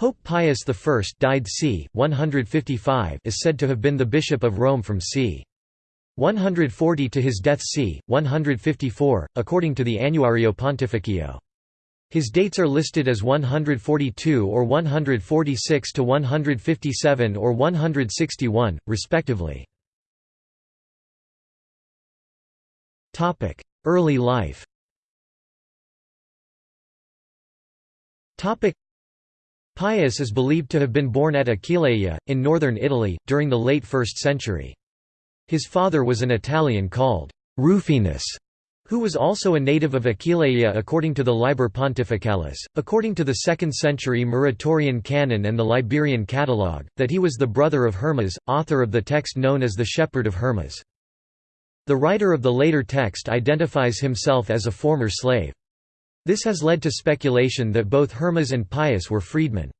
Pope Pius I died c. 155 is said to have been the Bishop of Rome from c. 140 to his death c. 154, according to the Annuario Pontificio. His dates are listed as 142 or 146 to 157 or 161, respectively. Early life Pius is believed to have been born at Aquileia, in northern Italy, during the late 1st century. His father was an Italian called Rufinus, who was also a native of Aquileia according to the Liber Pontificalis, according to the 2nd century Muratorian canon and the Liberian Catalogue, that he was the brother of Hermas, author of the text known as the Shepherd of Hermas. The writer of the later text identifies himself as a former slave. This has led to speculation that both Hermas and Pius were freedmen.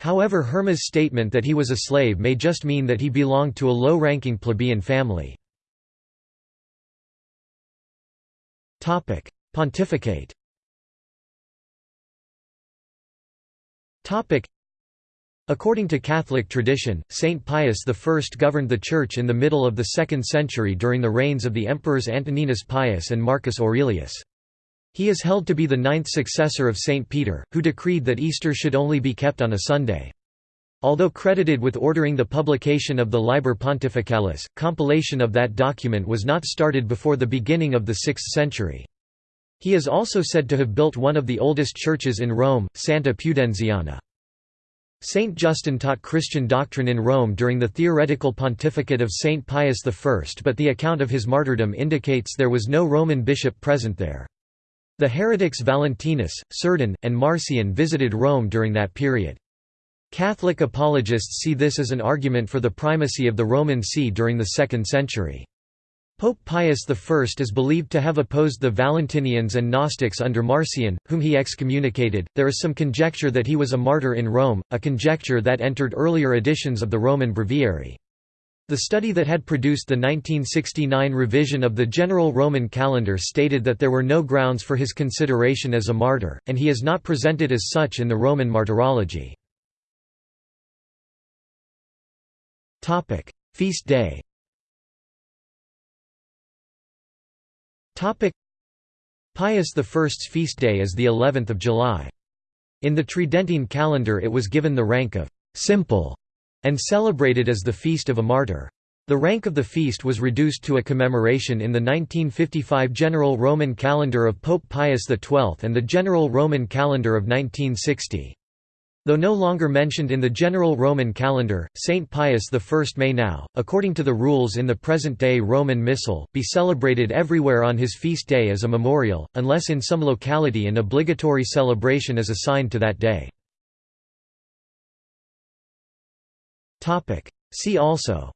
However Hermas' statement that he was a slave may just mean that he belonged to a low-ranking plebeian family. Pontificate According to Catholic tradition, Saint Pius I governed the Church in the middle of the 2nd century during the reigns of the emperors Antoninus Pius and Marcus Aurelius. He is held to be the ninth successor of Saint Peter, who decreed that Easter should only be kept on a Sunday. Although credited with ordering the publication of the Liber Pontificalis, compilation of that document was not started before the beginning of the 6th century. He is also said to have built one of the oldest churches in Rome, Santa Pudenziana. Saint Justin taught Christian doctrine in Rome during the theoretical pontificate of Saint Pius I but the account of his martyrdom indicates there was no Roman bishop present there. The heretics Valentinus, Cerdo, and Marcion visited Rome during that period. Catholic apologists see this as an argument for the primacy of the Roman See during the 2nd century. Pope Pius I is believed to have opposed the Valentinians and Gnostics under Marcion, whom he excommunicated. There is some conjecture that he was a martyr in Rome, a conjecture that entered earlier editions of the Roman Breviary. The study that had produced the 1969 revision of the general Roman calendar stated that there were no grounds for his consideration as a martyr, and he is not presented as such in the Roman martyrology. Feast day Pius I's feast day is the 11th of July. In the Tridentine calendar it was given the rank of «simple» and celebrated as the Feast of a Martyr. The rank of the feast was reduced to a commemoration in the 1955 General Roman Calendar of Pope Pius XII and the General Roman Calendar of 1960. Though no longer mentioned in the General Roman Calendar, Saint Pius I may now, according to the rules in the present-day Roman Missal, be celebrated everywhere on his feast day as a memorial, unless in some locality an obligatory celebration is assigned to that day. See also.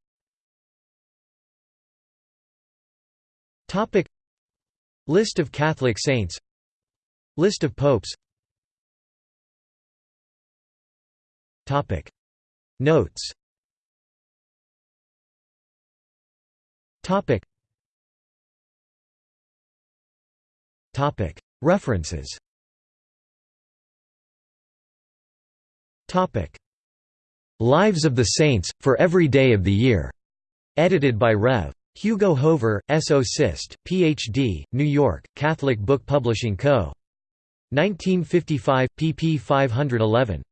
List of Catholic saints. List of popes. Notes. References Lives of the Saints, for every day of the year. Edited by Rev. Hugo Hoever, S.O. Sist, Ph.D., New York, Catholic Book Publishing Co. 1955, pp 511.